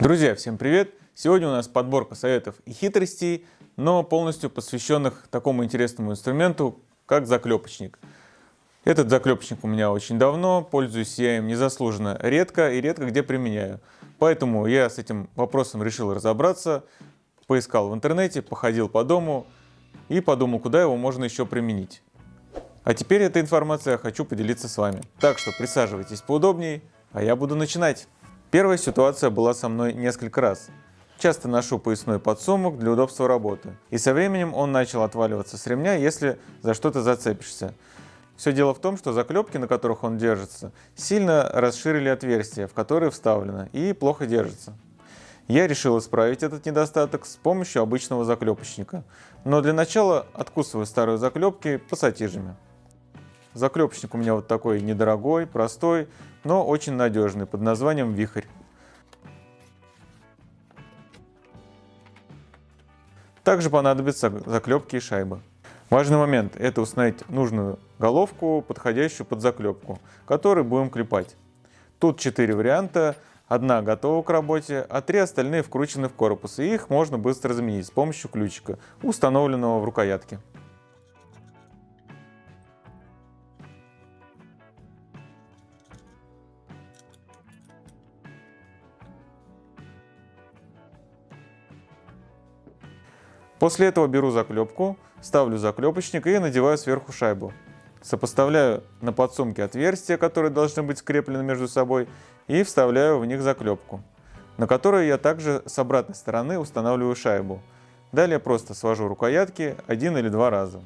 Друзья, всем привет! Сегодня у нас подборка советов и хитростей, но полностью посвященных такому интересному инструменту, как заклепочник. Этот заклепочник у меня очень давно, пользуюсь я им незаслуженно редко и редко где применяю. Поэтому я с этим вопросом решил разобраться, поискал в интернете, походил по дому и подумал, куда его можно еще применить. А теперь эта информация хочу поделиться с вами. Так что присаживайтесь поудобнее, а я буду начинать. Первая ситуация была со мной несколько раз. Часто ношу поясной подсумок для удобства работы. И со временем он начал отваливаться с ремня, если за что-то зацепишься. Все дело в том, что заклепки, на которых он держится, сильно расширили отверстия, в которые вставлено, и плохо держится. Я решил исправить этот недостаток с помощью обычного заклепочника. Но для начала откусываю старые заклепки пассатижами. Заклепочник у меня вот такой недорогой, простой, но очень надежный, под названием «Вихрь». Также понадобятся заклепки и шайбы. Важный момент – это установить нужную головку, подходящую под заклепку, которую будем клепать. Тут четыре варианта, одна готова к работе, а три остальные вкручены в корпус, и их можно быстро заменить с помощью ключика, установленного в рукоятке. После этого беру заклепку, ставлю заклепочник и надеваю сверху шайбу. Сопоставляю на подсумке отверстия, которые должны быть скреплены между собой, и вставляю в них заклепку, на которую я также с обратной стороны устанавливаю шайбу. Далее просто свожу рукоятки один или два раза.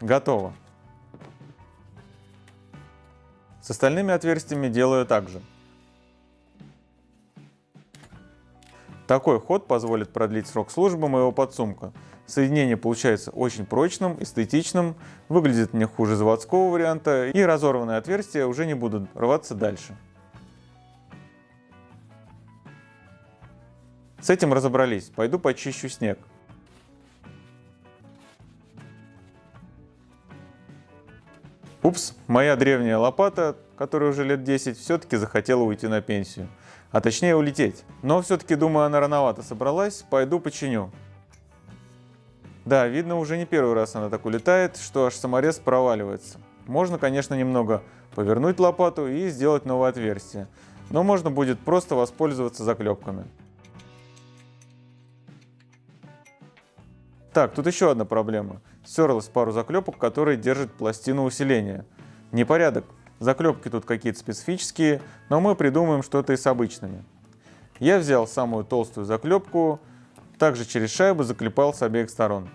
Готово. С остальными отверстиями делаю так же. Такой ход позволит продлить срок службы моего подсумка. Соединение получается очень прочным, эстетичным, выглядит не хуже заводского варианта и разорванные отверстия уже не будут рваться дальше. С этим разобрались, пойду почищу снег. Упс, моя древняя лопата, которая уже лет 10, все-таки захотела уйти на пенсию а точнее улететь. Но все-таки, думаю, она рановато собралась, пойду починю. Да, видно, уже не первый раз она так улетает, что аж саморез проваливается. Можно, конечно, немного повернуть лопату и сделать новое отверстие, но можно будет просто воспользоваться заклепками. Так, тут еще одна проблема. Стерлась пару заклепок, которые держат пластину усиления. Непорядок. Заклепки тут какие-то специфические, но мы придумаем что-то и с обычными. Я взял самую толстую заклепку, также через шайбу заклепал с обеих сторон.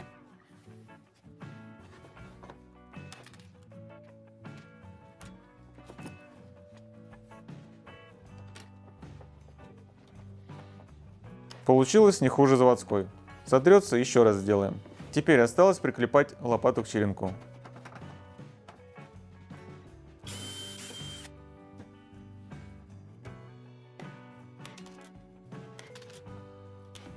Получилось не хуже заводской. Сотрется, еще раз сделаем. Теперь осталось приклепать лопату к черенку.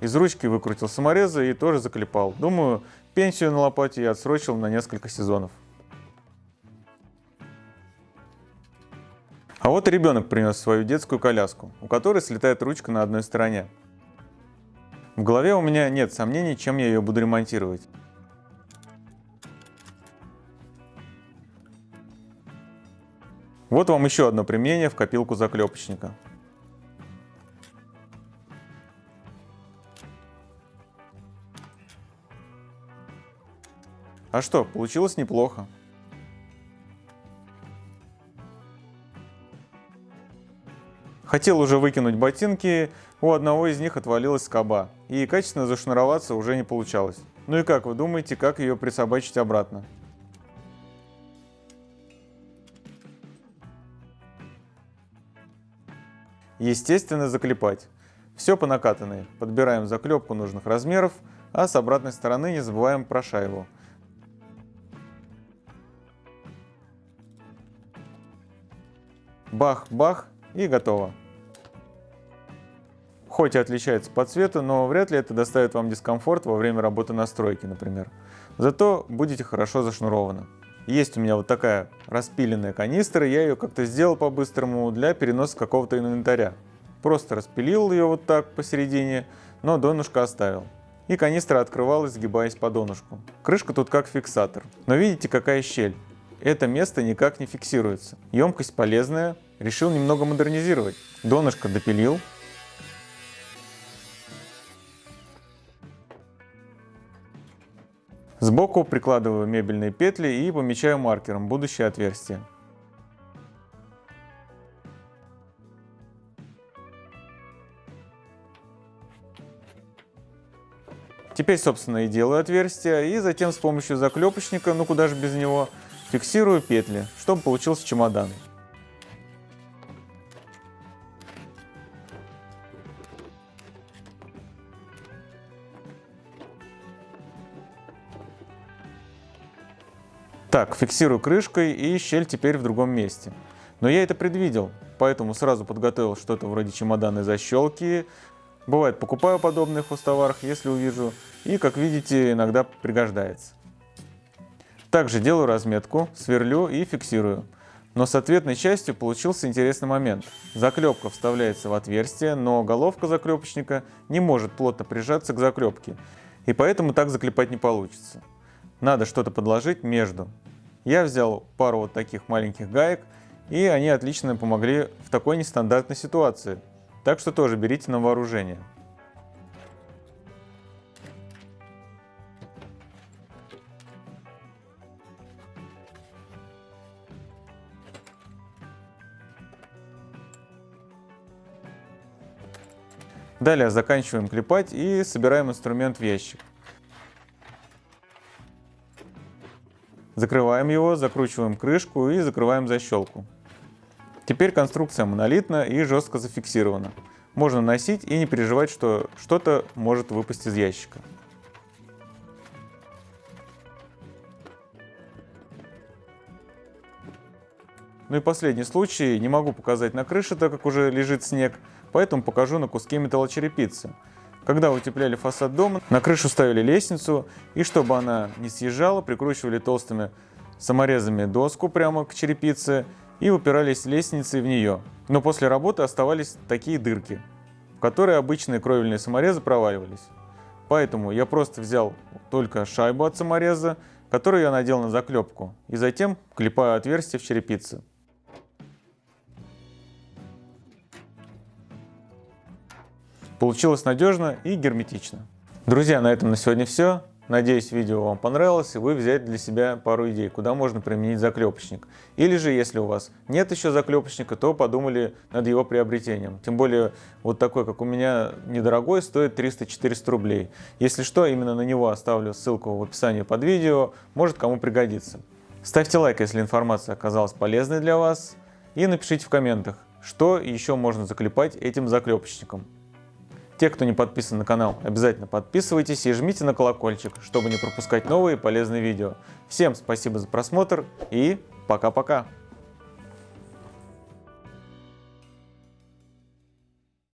Из ручки выкрутил саморезы и тоже заклепал. Думаю, пенсию на лопате я отсрочил на несколько сезонов. А вот ребенок принес свою детскую коляску, у которой слетает ручка на одной стороне. В голове у меня нет сомнений, чем я ее буду ремонтировать. Вот вам еще одно применение в копилку заклепочника. А что, получилось неплохо. Хотел уже выкинуть ботинки, у одного из них отвалилась скоба, и качественно зашнуроваться уже не получалось. Ну и как вы думаете, как ее присобачить обратно? Естественно, заклепать. Все по накатанной. Подбираем заклепку нужных размеров, а с обратной стороны не забываем про шайбу. Бах-бах и готово. Хоть и отличается по цвету, но вряд ли это доставит вам дискомфорт во время работы на стройке, например. Зато будете хорошо зашнурованы. Есть у меня вот такая распиленная канистра, я ее как-то сделал по-быстрому для переноса какого-то инвентаря. Просто распилил ее вот так посередине, но донышко оставил. И канистра открывалась, сгибаясь по донышку. Крышка тут как фиксатор. Но видите, какая щель? Это место никак не фиксируется. Емкость полезная, решил немного модернизировать. Донышко допилил, Сбоку прикладываю мебельные петли и помечаю маркером будущее отверстие. Теперь, собственно, и делаю отверстие, и затем с помощью заклепочника, ну куда же без него, фиксирую петли, чтобы получился чемодан. Так, фиксирую крышкой и щель теперь в другом месте. Но я это предвидел, поэтому сразу подготовил что-то вроде чемоданной защелки. Бывает, покупаю подобные в хостоварах, если увижу, и, как видите, иногда пригождается. Также делаю разметку, сверлю и фиксирую. Но с ответной частью получился интересный момент. Заклепка вставляется в отверстие, но головка заклепочника не может плотно прижаться к заклепке, и поэтому так заклепать не получится. Надо что-то подложить между. Я взял пару вот таких маленьких гаек, и они отлично помогли в такой нестандартной ситуации. Так что тоже берите на вооружение. Далее заканчиваем клепать и собираем инструмент в ящик. Закрываем его, закручиваем крышку и закрываем защелку. Теперь конструкция монолитна и жестко зафиксирована. Можно носить и не переживать, что что-то может выпасть из ящика. Ну и последний случай, не могу показать на крыше, так как уже лежит снег, поэтому покажу на куске металлочерепицы. Когда утепляли фасад дома, на крышу ставили лестницу, и чтобы она не съезжала, прикручивали толстыми саморезами доску прямо к черепице и упирались лестницей в нее. Но после работы оставались такие дырки, в которые обычные кровельные саморезы проваливались. Поэтому я просто взял только шайбу от самореза, которую я надел на заклепку, и затем клепаю отверстие в черепице. Получилось надежно и герметично. Друзья, на этом на сегодня все. Надеюсь, видео вам понравилось, и вы взяли для себя пару идей, куда можно применить заклепочник. Или же, если у вас нет еще заклепочника, то подумали над его приобретением. Тем более, вот такой, как у меня, недорогой, стоит 300-400 рублей. Если что, именно на него оставлю ссылку в описании под видео, может кому пригодится. Ставьте лайк, если информация оказалась полезной для вас, и напишите в комментах, что еще можно заклепать этим заклепочником. Те, кто не подписан на канал, обязательно подписывайтесь и жмите на колокольчик, чтобы не пропускать новые полезные видео. Всем спасибо за просмотр и пока-пока!